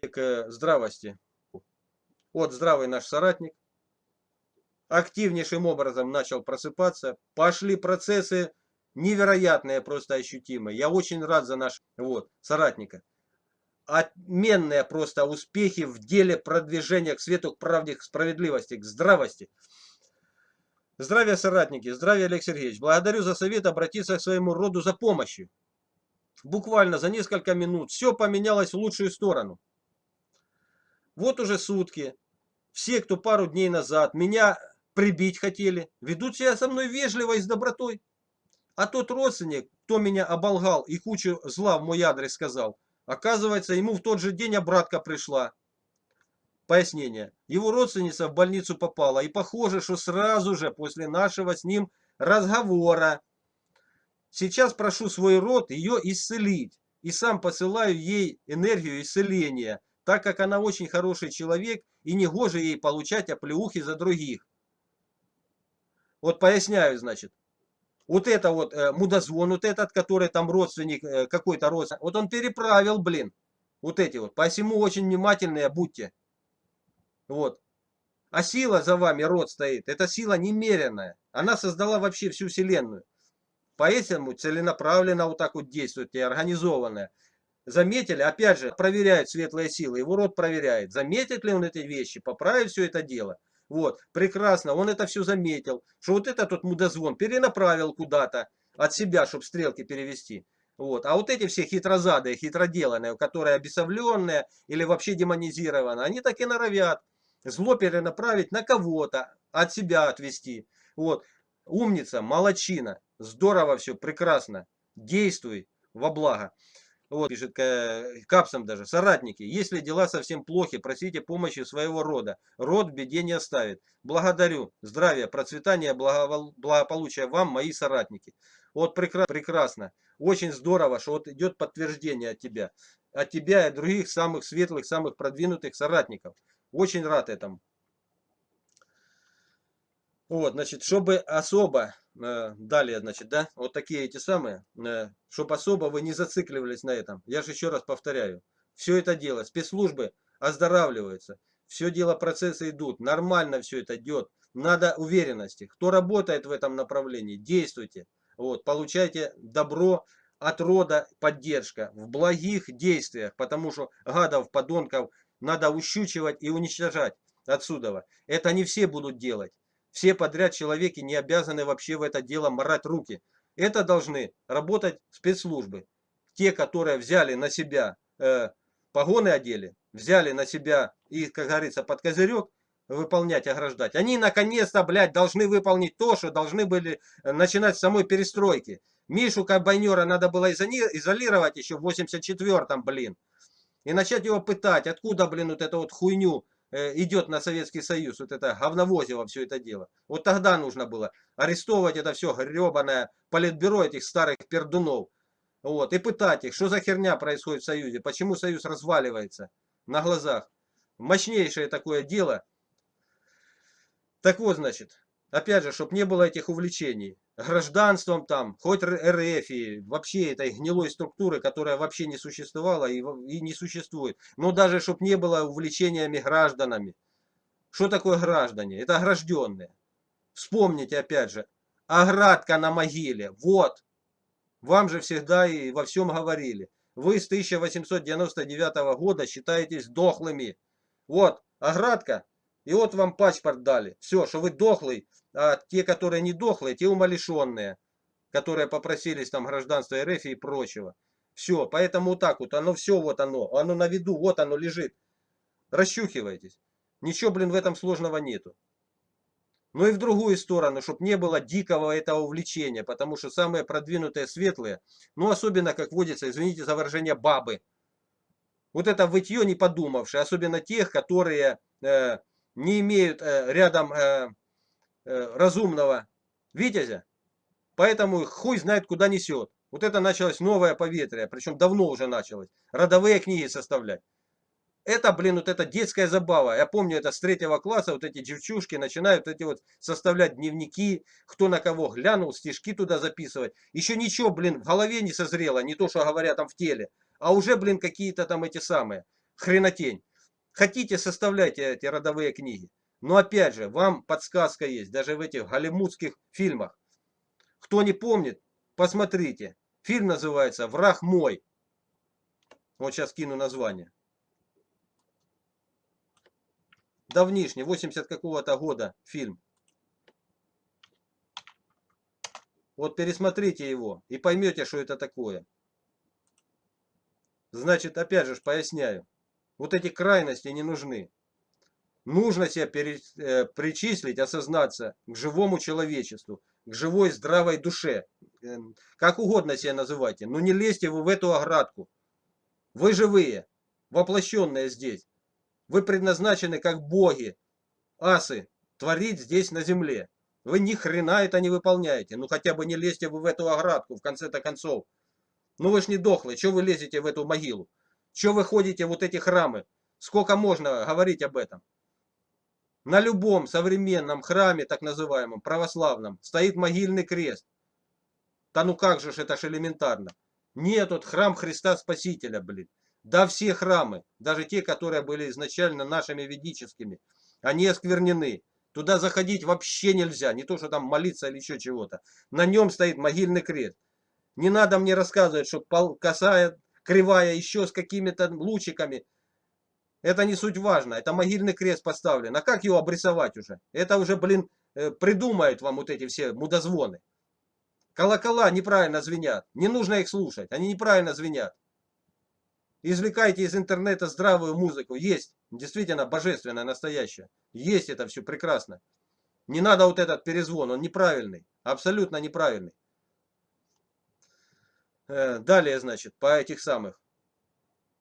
к здравости. Вот здравый наш соратник. Активнейшим образом начал просыпаться. Пошли процессы невероятные, просто ощутимые. Я очень рад за наш вот, соратника. Отменные просто успехи в деле продвижения к свету, к правде, к справедливости, к здравости. Здравия, соратники, здравия, Олег Сергеевич. Благодарю за совет обратиться к своему роду за помощью. Буквально за несколько минут все поменялось в лучшую сторону. Вот уже сутки. Все, кто пару дней назад меня прибить хотели, ведут себя со мной вежливо и с добротой. А тот родственник, кто меня оболгал и кучу зла в мой адрес сказал, оказывается, ему в тот же день обратка пришла. Пояснение. Его родственница в больницу попала, и похоже, что сразу же после нашего с ним разговора. Сейчас прошу свой род ее исцелить, и сам посылаю ей энергию исцеления, так как она очень хороший человек, и не гоже ей получать оплеухи за других. Вот поясняю, значит. Вот это вот э, мудозвон, вот этот, который там родственник, э, какой-то родственник, вот он переправил, блин, вот эти вот. Посему очень внимательные будьте. Вот. А сила за вами, род стоит. Это сила немеренная. Она создала вообще всю Вселенную. Поэтому целенаправленно вот так вот действует и организованная. Заметили, опять же, проверяют светлые силы. Его род проверяет. Заметит ли он эти вещи, поправит все это дело. Вот, прекрасно, он это все заметил. Что вот этот вот мудозвон перенаправил куда-то от себя, чтобы стрелки перевести. Вот. А вот эти все хитрозадые, хитроделанные, которые обесовленные или вообще демонизированы, они так и норовят зло перенаправить на кого-то, от себя отвести. Вот. Умница, молочина, здорово все, прекрасно. Действуй во благо. Вот, пишет Капсом даже. Соратники, если дела совсем плохи, просите помощи своего рода. Род в беде не оставит. Благодарю. Здравия, процветания, благополучия вам, мои соратники. Вот прекрасно. Очень здорово, что вот идет подтверждение от тебя. От тебя и других самых светлых, самых продвинутых соратников. Очень рад этому. Вот, значит, чтобы особо, э, далее, значит, да, вот такие эти самые, э, чтобы особо вы не зацикливались на этом. Я же еще раз повторяю, все это дело, спецслужбы оздоравливаются, все дело, процессы идут, нормально все это идет, надо уверенности. Кто работает в этом направлении, действуйте, вот, получайте добро от рода, поддержка в благих действиях, потому что гадов, подонков надо ущучивать и уничтожать отсюда. Это не все будут делать. Все подряд человеки не обязаны вообще в это дело морать руки. Это должны работать спецслужбы. Те, которые взяли на себя э, погоны одели, взяли на себя и, как говорится, под козырек выполнять, ограждать. Они наконец-то, блядь, должны выполнить то, что должны были э, начинать с самой перестройки. Мишу Кабайнера надо было изолировать еще в 84-м, блин. И начать его пытать, откуда, блин, вот эту вот хуйню идет на Советский Союз, вот это говновозило все это дело. Вот тогда нужно было арестовывать это все гребаное политбюро этих старых пердунов. Вот, и пытать их, что за херня происходит в Союзе, почему Союз разваливается на глазах. Мощнейшее такое дело. Так вот, значит, опять же, чтобы не было этих увлечений гражданством там, хоть РФ и вообще этой гнилой структуры, которая вообще не существовала и, и не существует. Но даже чтобы не было увлечениями гражданами. Что такое граждане? Это огражденные. Вспомните опять же, оградка на могиле. Вот. Вам же всегда и во всем говорили. Вы с 1899 года считаетесь дохлыми. Вот, оградка и вот вам паспорт дали. Все, что вы дохлый, а те, которые не дохлые, те умалишенные, которые попросились там гражданства РФ и прочего. Все, поэтому вот так вот, оно все вот оно, оно на виду, вот оно лежит. Расщухивайтесь. Ничего, блин, в этом сложного нету. Ну и в другую сторону, чтобы не было дикого этого увлечения, потому что самые продвинутые светлые, ну особенно, как водится, извините за выражение, бабы. Вот это вытье не подумавшие, особенно тех, которые э, не имеют э, рядом э, э, разумного витязя, поэтому хуй знает куда несет. Вот это началось новое поветрие, причем давно уже началось. Родовые книги составлять. Это, блин, вот эта детская забава. Я помню это с третьего класса, вот эти девчушки начинают эти вот составлять дневники, кто на кого глянул, стишки туда записывать. Еще ничего, блин, в голове не созрело, не то, что говорят там в теле, а уже, блин, какие-то там эти самые, хренотень. Хотите, составляйте эти родовые книги. Но опять же, вам подсказка есть, даже в этих голливудских фильмах. Кто не помнит, посмотрите. Фильм называется «Враг мой». Вот сейчас кину название. Давнишний, 80 какого-то года фильм. Вот пересмотрите его и поймете, что это такое. Значит, опять же, поясняю. Вот эти крайности не нужны. Нужно себя пере, э, причислить, осознаться к живому человечеству, к живой здравой душе. Э, как угодно себя называйте, но не лезьте вы в эту оградку. Вы живые, воплощенные здесь. Вы предназначены как боги, асы, творить здесь на земле. Вы ни хрена это не выполняете. Ну хотя бы не лезьте вы в эту оградку, в конце-то концов. Ну вы ж не дохлые, что вы лезете в эту могилу? Что вы ходите вот эти храмы? Сколько можно говорить об этом? На любом современном храме, так называемом, православном, стоит могильный крест. Да ну как же ж это ж элементарно. Нет, вот храм Христа Спасителя, блин. Да все храмы, даже те, которые были изначально нашими ведическими, они осквернены. Туда заходить вообще нельзя, не то, что там молиться или еще чего-то. На нем стоит могильный крест. Не надо мне рассказывать, что косая, кривая, еще с какими-то лучиками. Это не суть важно. Это могильный крест поставлен. А как его обрисовать уже? Это уже, блин, э, придумают вам вот эти все мудозвоны. Колокола неправильно звенят. Не нужно их слушать. Они неправильно звенят. Извлекайте из интернета здравую музыку. Есть. Действительно божественная, настоящая. Есть это все прекрасно. Не надо вот этот перезвон. Он неправильный. Абсолютно неправильный. Э, далее, значит, по этих самых.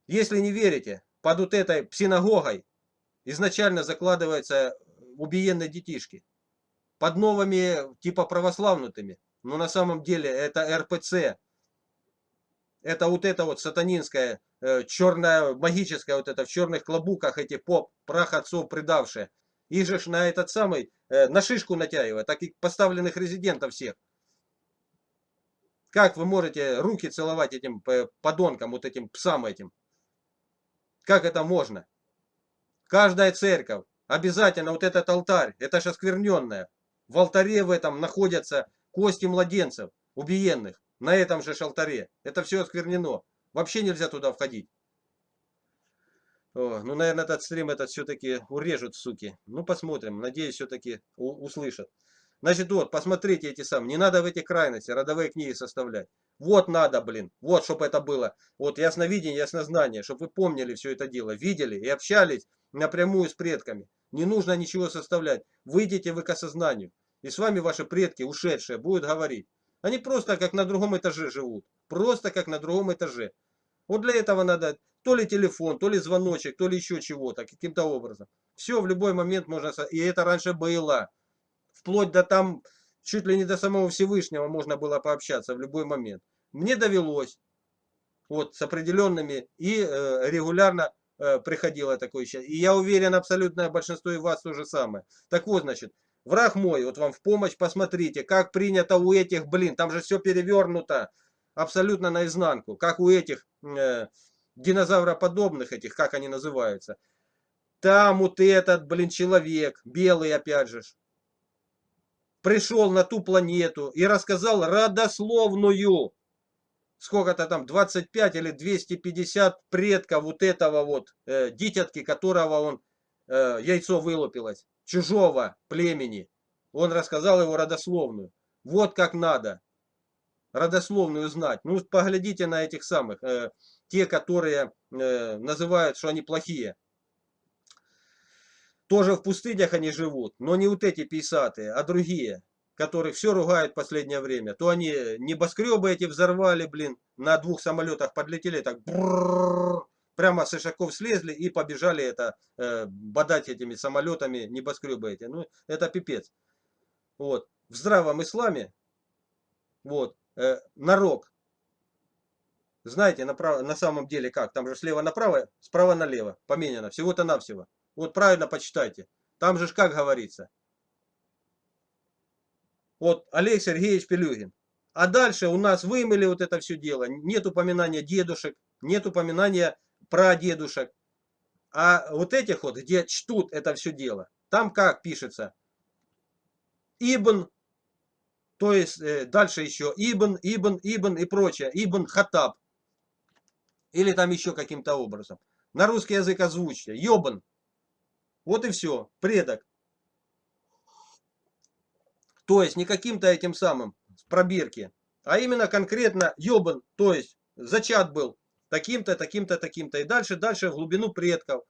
Если не верите, под вот этой синагогой изначально закладываются убиенные детишки. Под новыми, типа православнутыми. Но на самом деле это РПЦ. Это вот это вот сатанинская, э, черная, магическая вот это в черных клобуках эти поп, прах отцов предавшие. Их же на этот самый, э, на шишку натягивая, так и поставленных резидентов всех. Как вы можете руки целовать этим э, подонкам, вот этим псам этим? Как это можно? Каждая церковь, обязательно вот этот алтарь, это же оскверненное. В алтаре в этом находятся кости младенцев, убиенных, на этом же алтаре. Это все осквернено. Вообще нельзя туда входить. О, ну, наверное, этот стрим этот все-таки урежут, суки. Ну, посмотрим. Надеюсь, все-таки услышат. Значит, вот, посмотрите эти самые. Не надо в эти крайности родовые книги составлять. Вот надо, блин. Вот, чтобы это было. Вот ясновидение, яснознание. Чтобы вы помнили все это дело. Видели и общались напрямую с предками. Не нужно ничего составлять. Выйдите вы к осознанию. И с вами ваши предки, ушедшие, будут говорить. Они просто как на другом этаже живут. Просто как на другом этаже. Вот для этого надо то ли телефон, то ли звоночек, то ли еще чего-то, каким-то образом. Все в любой момент можно... И это раньше было. Вплоть до там, чуть ли не до самого Всевышнего можно было пообщаться в любой момент. Мне довелось. Вот, с определенными. И э, регулярно э, приходило такое сейчас. И я уверен, абсолютное большинство и вас то же самое. Так вот, значит, Враг мой, вот вам в помощь, посмотрите, как принято у этих, блин, там же все перевернуто абсолютно наизнанку, как у этих э, динозавроподобных этих, как они называются. Там вот этот, блин, человек, белый опять же, пришел на ту планету и рассказал родословную, сколько-то там, 25 или 250 предков вот этого вот э, дитятки, которого он, э, яйцо вылупилось чужого племени. Он рассказал его родословную. Вот как надо родословную знать. Ну, поглядите на этих самых, э, те, которые э, называют, что они плохие. Тоже в пустынях они живут, но не вот эти писатые, а другие, которых все ругают в последнее время. То они небоскребы эти взорвали, блин, на двух самолетах подлетели, так прямо с ишаков слезли и побежали это э, бодать этими самолетами небоскребы эти. Ну, это пипец. Вот. В здравом исламе, вот, э, нарок. Знаете, направо, на самом деле как? Там же слева направо, справа налево, поменяно. Всего-то навсего. Вот правильно почитайте. Там же как говорится. Вот Олег Сергеевич Пелюгин. А дальше у нас вымыли вот это все дело. Нет упоминания дедушек, нет упоминания прадедушек. А вот этих вот, где чтут это все дело, там как пишется? Ибн, то есть э, дальше еще Ибн, Ибн, Ибн и прочее. Ибн Хатаб. Или там еще каким-то образом. На русский язык озвучьте. Йобан. Вот и все. Предок. То есть не каким-то этим самым пробирки, а именно конкретно Йобан, то есть зачат был таким-то, таким-то, таким-то. И дальше, дальше в глубину предков.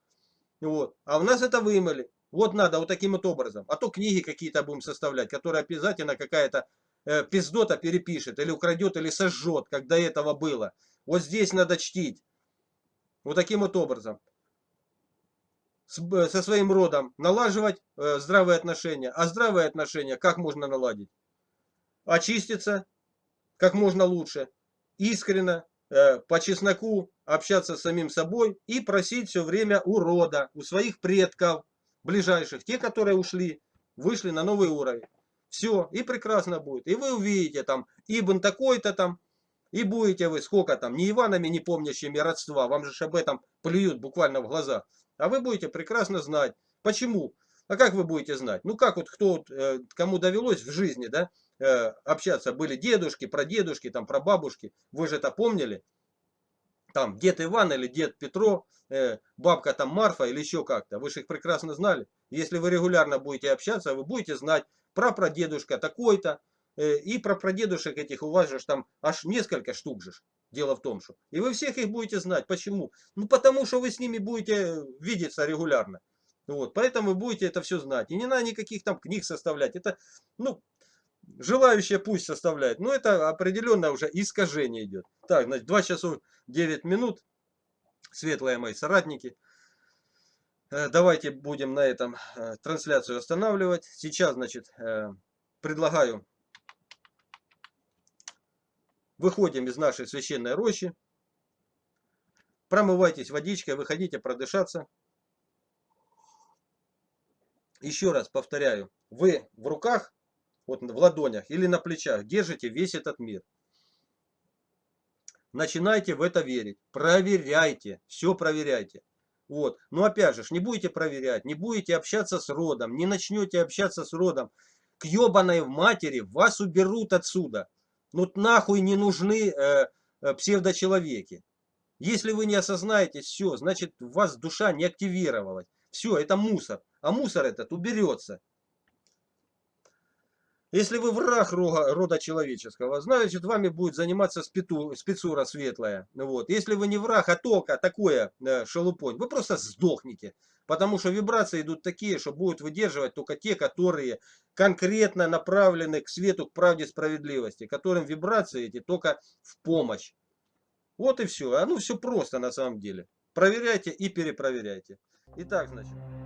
Вот. А у нас это вымыли. Вот надо вот таким вот образом. А то книги какие-то будем составлять, которые обязательно какая-то э, пиздота перепишет, или украдет, или сожжет, как до этого было. Вот здесь надо чтить. Вот таким вот образом. Со своим родом налаживать э, здравые отношения. А здравые отношения как можно наладить? Очиститься как можно лучше. Искренно, э, по чесноку общаться с самим собой и просить все время у рода, у своих предков ближайших, те, которые ушли, вышли на новый уровень. Все, и прекрасно будет. И вы увидите там, Ибн такой-то там, и будете вы сколько там, не Иванами, не помнящими родства, вам же об этом плюют буквально в глаза. А вы будете прекрасно знать. Почему? А как вы будете знать? Ну как вот кто, э, кому довелось в жизни, да, э, общаться, были дедушки, прадедушки, там, прабабушки, вы же это помнили? Там дед Иван или дед Петро, э, бабка там Марфа или еще как-то. Вы же их прекрасно знали. Если вы регулярно будете общаться, вы будете знать про прадедушка такой-то. И про прадедушек этих у вас же там аж несколько штук же. Дело в том, что. И вы всех их будете знать. Почему? Ну потому что вы с ними будете видеться регулярно. Вот, поэтому вы будете это все знать. И не надо никаких там книг составлять. Это, ну, желающие пусть составляет. Но это определенное уже искажение идет. Так, значит, 2 часов 9 минут. Светлые мои соратники. Э, давайте будем на этом э, трансляцию останавливать. Сейчас, значит, э, предлагаю выходим из нашей священной рощи. Промывайтесь водичкой, выходите продышаться. Еще раз повторяю, вы в руках, вот в ладонях или на плечах держите весь этот мир. Начинайте в это верить. Проверяйте. Все проверяйте. Вот. Но опять же, не будете проверять, не будете общаться с родом, не начнете общаться с родом. К ебаной матери вас уберут отсюда. Ну нахуй не нужны э, э, псевдочеловеки. Если вы не осознаете, все, значит у вас душа не активировалась. Все, это мусор. А мусор этот уберется. Если вы враг рода человеческого, значит вами будет заниматься спиту, спецура светлая. Вот. Если вы не враг, а только такое э, шелупонь, вы просто сдохнете. Потому что вибрации идут такие, что будут выдерживать только те, которые конкретно направлены к свету, к правде, справедливости. Которым вибрации эти только в помощь. Вот и все. А ну все просто на самом деле. Проверяйте и перепроверяйте. Итак, значит.